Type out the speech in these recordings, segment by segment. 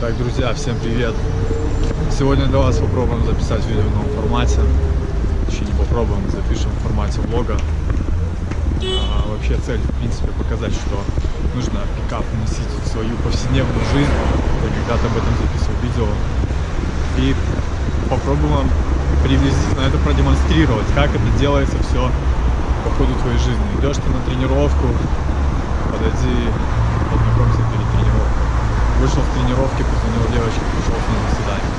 Так, друзья, всем привет! Сегодня для вас попробуем записать видео в новом формате. Точнее, не попробуем, запишем в формате влога. А, вообще цель, в принципе, показать, что нужно пикап вносить в свою повседневную жизнь. Я когда-то об этом записывал видео. И попробуем приблизительно это продемонстрировать, как это делается все по ходу твоей жизни. Идешь ты на тренировку, подойди, познакомься перед тренировкой. Вышел с тренировки, позвонил девочке, пришел с ней на свидание.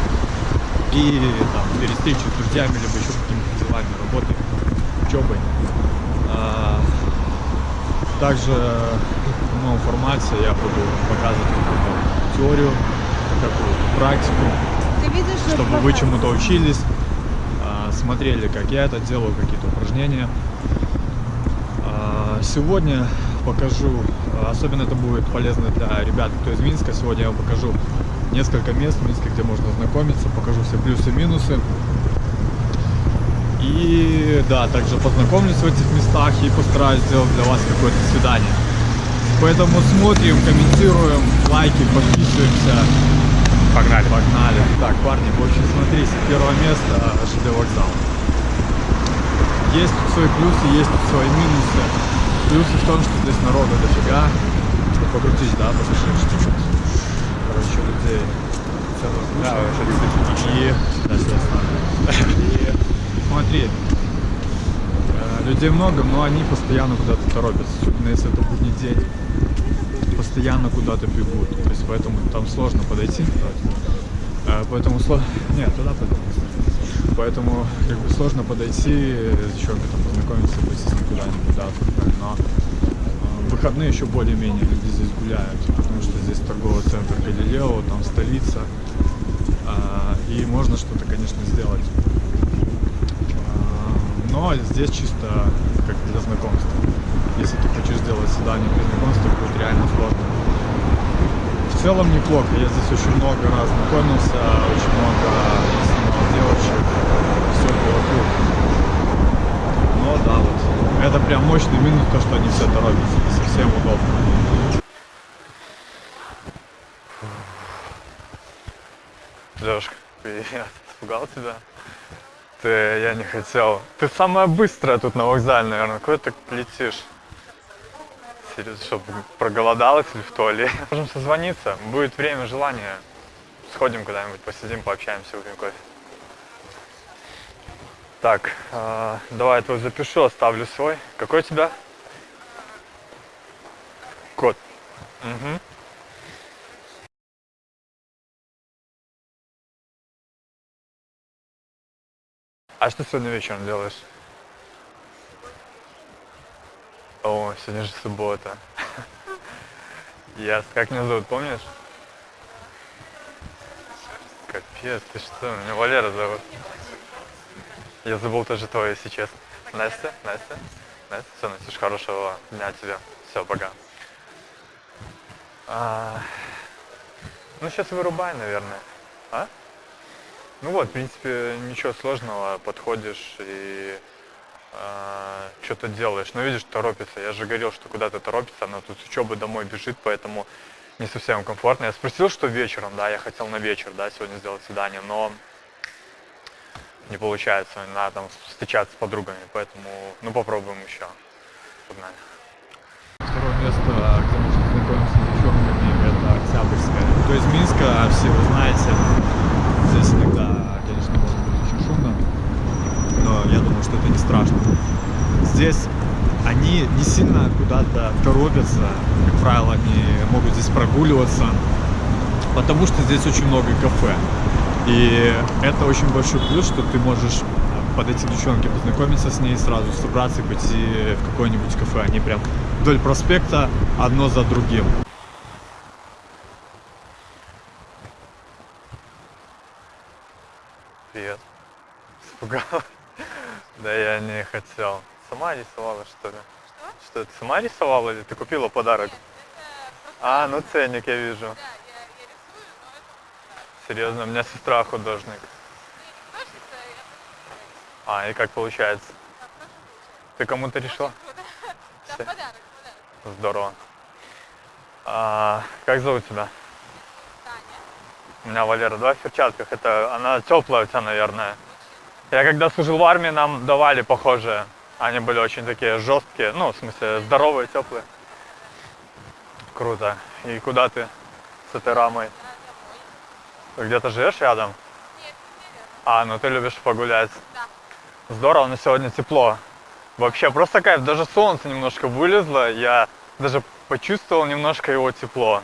И там перед встречей с друзьями, либо еще какими-то делами, работой, учебой. А, также в новом формате я буду показывать какую-то теорию, какую-то практику, Ты видишь, что чтобы вы чему-то учились, а, смотрели, как я это делаю, какие-то упражнения. А, Сегодня покажу, особенно это будет полезно для ребят, кто из Минска. Сегодня я вам покажу несколько мест в Минске, где можно знакомиться, покажу все плюсы и минусы. И да, также познакомлюсь в этих местах и постараюсь сделать для вас какое-то свидание. Поэтому смотрим, комментируем, лайки, подписываемся. Погнали. Погнали. Так, парни, в общем, смотрите, первое место ЖД вокзал. Есть тут свои плюсы, есть тут свои минусы. Плюсы в том, что здесь народа дофига. Ну, Покрутись, да, послушаешь чуть-чуть. Короче, людей целая куча. Да. И, да. И смотри, э, людей много, но они постоянно куда-то торопятся, особенно если это будний день. Постоянно куда-то бегут, то есть поэтому там сложно подойти. Э, Поэтому сложно... Нет, туда пойдем. Поэтому как бы сложно подойти, с человеком познакомиться, ним куда-нибудь куда-то. Но э, выходные еще более-менее люди здесь гуляют, потому что здесь торговый центр Галилео, там столица. А, И можно что-то, конечно, сделать. А, Но здесь чисто как для знакомства. Если ты хочешь сделать свидание для знакомства, будет реально сложно. В целом неплохо. Я здесь очень много раз знакомился, очень много девочек. Но да, вот. Это прям мощный минус, то, что они все торопятся. Не совсем удобно. Лешка, привет. Испугал тебя? Ты, я не хотел. Ты самая быстрая тут на вокзале, наверное. Куда ты летишь? Серьезно, что, проголодалась или в туалет? Можем созвониться. Будет время, желание. Сходим куда-нибудь, посидим, пообщаемся, выпьем кофе. Так, э, давай я твой запишу, оставлю свой. Какой у тебя? Код. Угу. А что сегодня вечером делаешь? О, сегодня же суббота. Ясно. Как меня зовут, помнишь? Капец, ты что? Меня Валера зовут. Я забыл тоже твое, если честно. Настя? Настя? Настя? Все, Настюш, хорошего дня тебе. Все, пока. А, Ну, сейчас вырубай, наверное. А? Ну вот, в принципе, ничего сложного, подходишь и что-то делаешь. Но видишь, торопится. Я же говорил, что куда-то торопится, она тут с учебы домой бежит, поэтому не совсем комфортно. Я спросил, что вечером, да, я хотел на вечер, да, сегодня сделать свидание, но не получается, надо там встречаться с подругами, поэтому, ну, попробуем еще. Погнали. Второе место, где можно знакомиться с девчонками, это Октябрьская. То есть Минска, все вы знаете, здесь иногда, конечно, может быть очень шумно, но я думаю, что это не страшно. Здесь они не сильно куда-то торопятся, как правило, они могут здесь прогуливаться, потому что здесь очень много кафе. И это очень большой плюс, что ты можешь подойти к девчонке, познакомиться с ней, сразу собраться и пойти в какое-нибудь кафе. Они прям вдоль проспекта одно за другим. Привет. Испугал? Да я не хотел. Сама рисовала, что ли? Что? Что, ты сама рисовала или ты купила подарок? А, ну ценник я вижу. Да, я, я рисую, но это Серьезно, у меня сестра художник. А, и как получается? Ты кому-то решила? Да, подарок, подарок. Здорово. А, как зовут тебя? Таня. У меня Валера, давай в перчатках. Это она теплая у тебя, наверное. Я когда служил в армии, нам давали похожие. Они были очень такие жесткие, ну, в смысле, здоровые, теплые. Круто. И куда ты с этой рамой? Ты где-то живешь рядом? Нет, неверно. А, ну ты любишь погулять. Да. Здорово, но сегодня тепло. Вообще просто кайф, даже солнце немножко вылезло, я даже почувствовал немножко его тепло.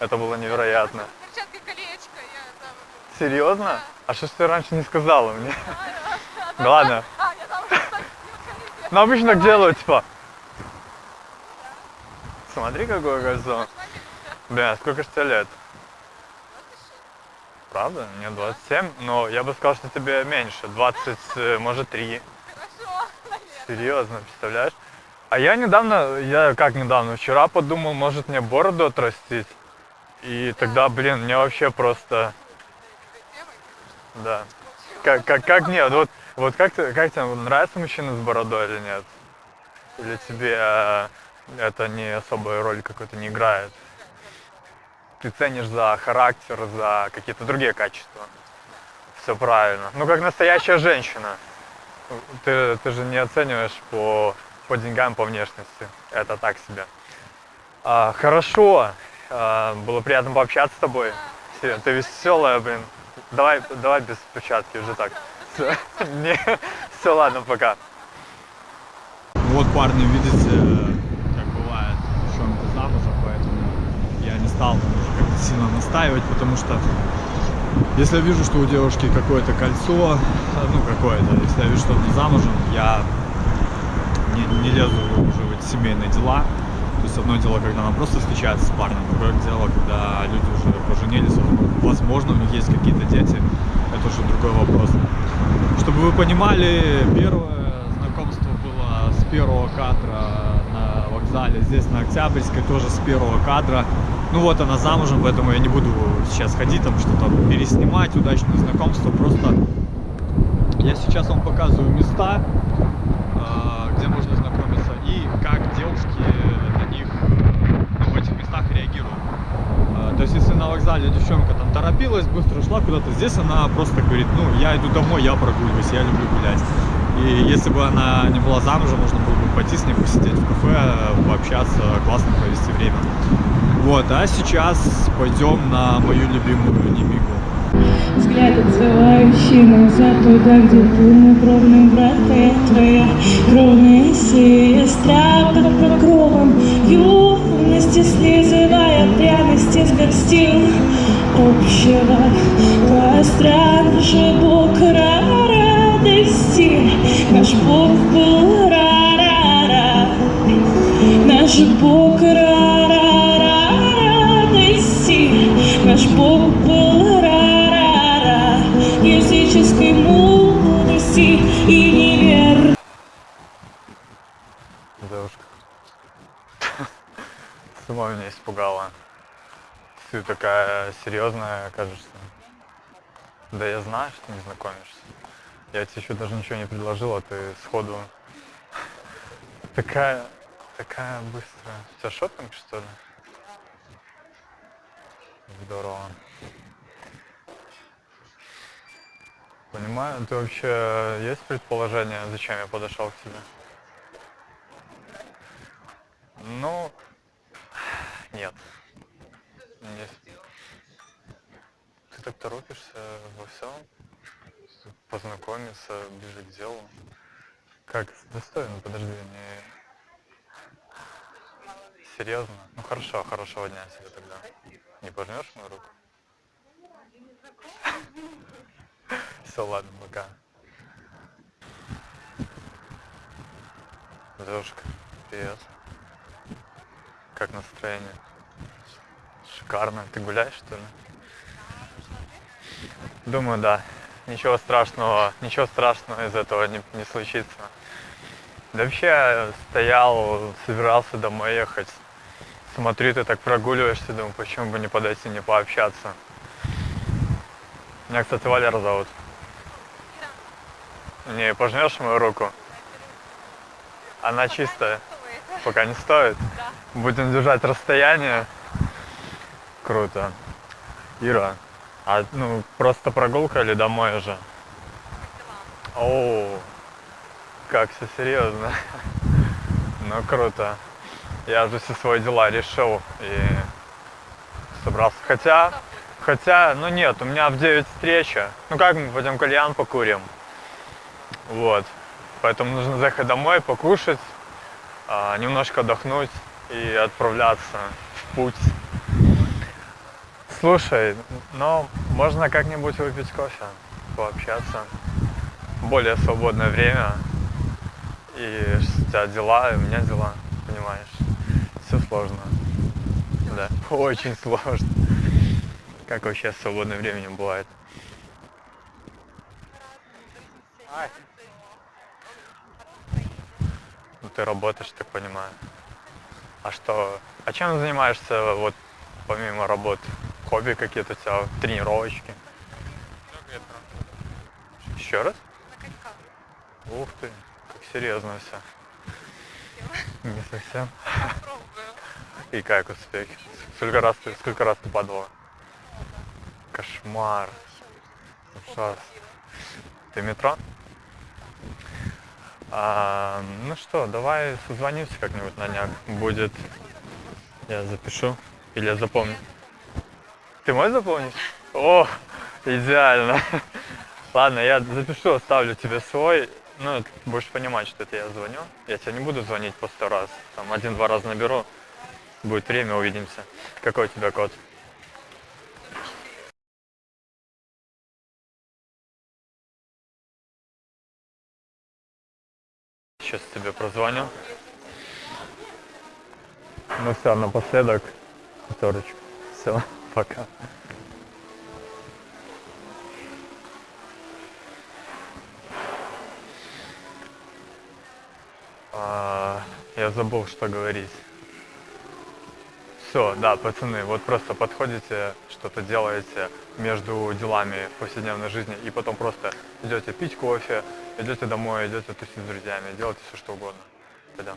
Это было невероятно. Перчатка колечко, я там... Серьезно? Да. А что ж ты раньше не сказала мне? Да ладно. А, Ну обычно делают, типа. Смотри, какое кольцо. Бля, сколько ж тебе лет? Правда? Мне 27, но я бы сказал, что тебе меньше. 20, э, может, 3. Хорошо. Серьезно, представляешь? А я недавно, я как недавно, вчера подумал, может мне бороду отрастить. И тогда, блин, мне вообще просто, да. Как, как, как нет, вот, вот как, ты, как тебе нравится мужчина с бородой или нет? Или тебе э, это не особая роль какой-то не играет? Ты ценишь за характер, за какие-то другие качества. Все правильно. Ну, как настоящая женщина. Ты, ты же не оцениваешь по, по деньгам, по внешности. Это так себе. А, хорошо. А, было приятно пообщаться с тобой. Ты веселая, блин. Давай, давай без перчатки уже так. Все, не, все, ладно, пока. Вот, парни, видите, как бывает, девчонка замужем, поэтому я не стал сильно настаивать, потому что если я вижу, что у девушки какое-то кольцо, ну какое-то, если я вижу, что она замужем, я не, не лезу уже в эти семейные дела. То есть одно дело, когда она просто встречается с парнем, другое дело, когда люди уже поженились, возможно, у них есть какие-то дети, это уже другой вопрос. Чтобы вы понимали, первое знакомство было с первого кадра на вокзале, здесь на Октябрьской тоже с первого кадра. Ну вот она замужем, поэтому я не буду сейчас ходить там что-то переснимать, удачное знакомство, просто я сейчас вам показываю места, а, где можно знакомиться и как девушки на них ну, в этих местах реагируют. А, То есть, если на вокзале девчонка там торопилась, быстро шла куда-то, здесь она просто говорит, ну, я иду домой, я прогуливаюсь, я люблю гулять. И если бы она не была замужем, можно было бы пойти с ней посидеть в кафе, пообщаться, классно провести время. Вот, а сейчас пойдем на мою любимую Немигу. Взгляд отзывающий назад туда, где был мой кровный брат и твоя кровная сестра под покровом юности, слизывая пряности с горстил общего костра. Наш Бог радости, наш Бог был ра-ра-ра, наш Бог Ты такая серьезная, кажешься. Да я знаю, что не знакомишься. Я тебе еще даже ничего не предложил, а ты сходу такая, такая быстрая. У тебя шопинг, что ли? Здорово. Понимаю, ты вообще есть предположение, зачем я подошел к тебе? Ну, нет. Нет. Ты так торопишься во всем? Познакомиться, ближе к делу. Как? Достойно, подожди, не... Серьезно? Ну хорошо, хорошего дня тебе тогда. Не пожмешь мою руку? Все, ладно, пока. Девушка, привет. Как настроение? Шикарно. Ты гуляешь, что ли? Думаю, да. Ничего страшного, ничего страшного из этого не, не случится. Да вообще стоял, собирался домой ехать. Смотрю, ты так прогуливаешься, думаю, почему бы не подойти, не пообщаться. Меня, кстати, Валера зовут. Не, пожмешь мою руку? Она чистая. Пока не стоит. Будем держать расстояние. Круто. Ира, А, ну, просто прогулка или домой уже? О, как все серьезно. Ну, круто. Я же все свои дела решил и собрался. Хотя, хотя, ну нет, у меня в 9 встреча. Ну как мы пойдем кальян покурим? Вот. Поэтому нужно заехать домой, покушать, а, немножко отдохнуть и отправляться в путь. Слушай, ну можно как-нибудь выпить кофе, пообщаться. Более свободное время. И у тебя дела, и у меня дела, понимаешь? Все сложно. Да, очень сложно. Как вообще с свободным временем бывает? Ну ты работаешь, так понимаю. А что? А чем занимаешься вот помимо работы? Хобби какие-то у тебя, тренировочки? Еще раз? На коньках. Ух ты, как серьезно все. Не совсем. И как успехи? Сколько раз ты, сколько раз ты падала? Кошмар. Ужас. Ты метро? А, ну что, давай созвонимся как-нибудь на днях. Будет. Я запишу. Или я запомню. Ты мой запомнишь? О, идеально. Ладно, я запишу, оставлю тебе свой. Ну, будешь понимать, что это я звоню. Я тебе не буду звонить по сто раз. Там один-два раза наберу. Будет время, увидимся. Какой у тебя код? Сейчас тебе прозвоню. Ну все, напоследок. Пятерочку. Все, пока. А, я забыл, что говорить. Все, да, пацаны, вот просто подходите, что-то делаете между делами повседневной жизни, и потом просто идете пить кофе, идете домой, идете тусить с друзьями, делайте все, что угодно. Пойдем.